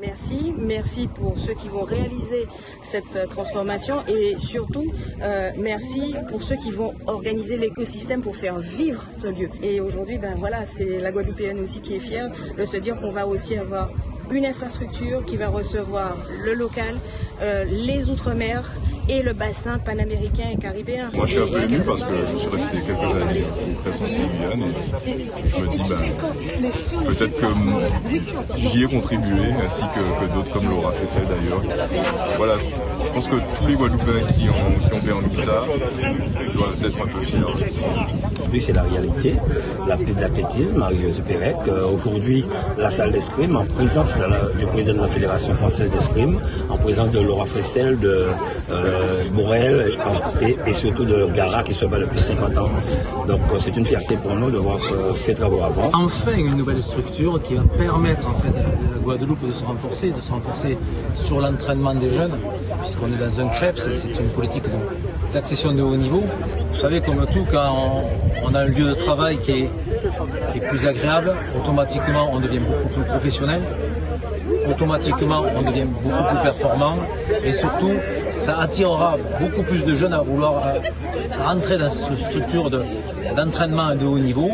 Merci, merci pour ceux qui vont réaliser cette euh, transformation et surtout euh, merci pour ceux qui vont organiser l'écosystème pour faire vivre ce lieu. Et aujourd'hui, ben voilà, c'est la Guadeloupéenne aussi qui est fière de se dire qu'on va aussi avoir une infrastructure qui va recevoir le local, euh, les outre-mer et le bassin panaméricain et caribéen. Moi je suis un peu ému parce que je suis resté quelques années au Crescenti Guyane et je me dis ben, peut-être que j'y ai contribué ainsi que, que d'autres comme Laura Fessel d'ailleurs. Voilà, je pense que tous les Guadeloupéens qui ont, qui ont permis ça doivent être un peu fiers. Oui, c'est la réalité. La piste d'athlétisme, Marie-Josée Pérec, euh, aujourd'hui la salle d'escrime en présence du président de la Fédération française d'escrime, en présence de Laura Fessel, de euh, Morel et, surtout de Gara qui se bat depuis 50 ans. Donc euh, c'est une fierté pour nous de voir ces travaux avant. Enfin une nouvelle structure qui va permettre en fait à la Guadeloupe de se renforcer, de se renforcer sur l'entraînement des jeunes, puisqu'on est dans un CREP, c'est une politique d'accession de haut niveau. Vous savez, comme tout, quand on, a un lieu de travail qui est, qui est plus agréable, automatiquement on devient beaucoup plus professionnel automatiquement on devient beaucoup plus performant et surtout ça attirera beaucoup plus de jeunes à vouloir euh, rentrer dans cette structure d'entraînement de, de haut niveau.